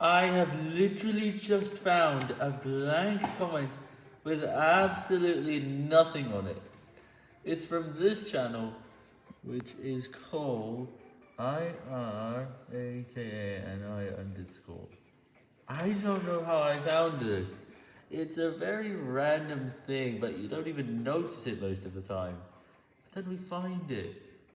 I have literally just found a blank comment with absolutely nothing on it. It's from this channel, which is called IRAKANI underscore. I don't know how I found this. It's a very random thing, but you don't even notice it most of the time. But then we find it.